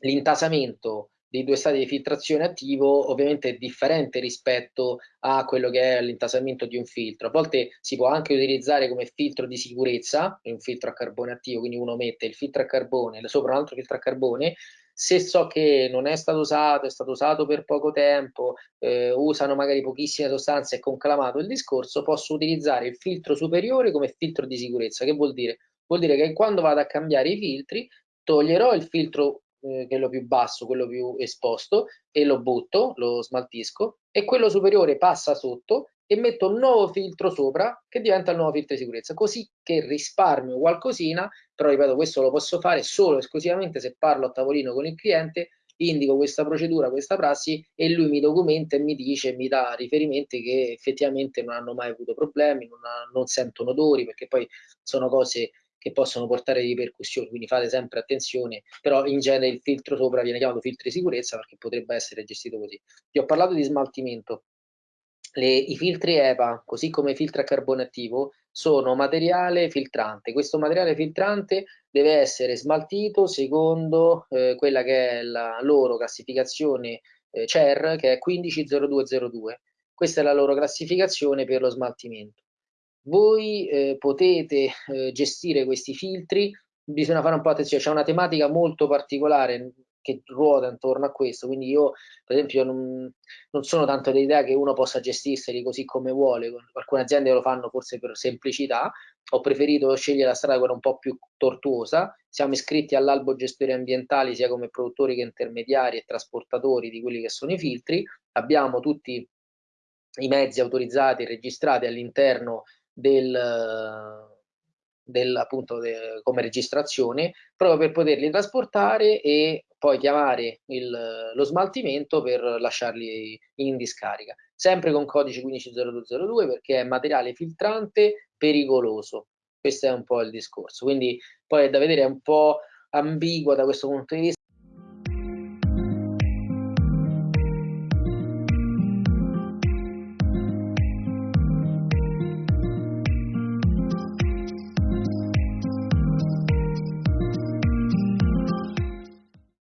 l'intasamento dei due stati di filtrazione attivo ovviamente è differente rispetto a quello che è l'intasamento di un filtro. A volte si può anche utilizzare come filtro di sicurezza, un filtro a carbone attivo, quindi uno mette il filtro a carbone sopra un altro filtro a carbone, se so che non è stato usato, è stato usato per poco tempo, eh, usano magari pochissime sostanze e conclamato il discorso, posso utilizzare il filtro superiore come filtro di sicurezza. Che vuol dire? Vuol dire che quando vado a cambiare i filtri, toglierò il filtro eh, quello più basso, quello più esposto, e lo butto, lo smaltisco, e quello superiore passa sotto e metto un nuovo filtro sopra che diventa il nuovo filtro di sicurezza, così che risparmio qualcosina, però ripeto, questo lo posso fare solo e esclusivamente se parlo a tavolino con il cliente, indico questa procedura, questa prassi e lui mi documenta e mi dice, mi dà riferimenti che effettivamente non hanno mai avuto problemi, non, ha, non sentono odori, perché poi sono cose che possono portare ripercussioni, quindi fate sempre attenzione, però in genere il filtro sopra viene chiamato filtro di sicurezza perché potrebbe essere gestito così. Vi ho parlato di smaltimento, le, i filtri EPA, così come i filtri a carbone attivo, sono materiale filtrante. Questo materiale filtrante deve essere smaltito secondo eh, quella che è la loro classificazione eh, CER, che è 150202. Questa è la loro classificazione per lo smaltimento voi eh, potete eh, gestire questi filtri, bisogna fare un po' attenzione, c'è una tematica molto particolare che ruota intorno a questo, quindi io per esempio non, non sono tanto dell'idea che uno possa gestirseli così come vuole, alcune aziende lo fanno forse per semplicità, ho preferito scegliere la strada quella un po' più tortuosa, siamo iscritti all'albo gestori ambientali sia come produttori che intermediari e trasportatori di quelli che sono i filtri, abbiamo tutti i mezzi autorizzati e registrati all'interno del, del, appunto de, come registrazione proprio per poterli trasportare e poi chiamare il, lo smaltimento per lasciarli in discarica. Sempre con codice 150202 perché è materiale filtrante pericoloso. Questo è un po' il discorso. Quindi poi è da vedere è un po' ambiguo da questo punto di vista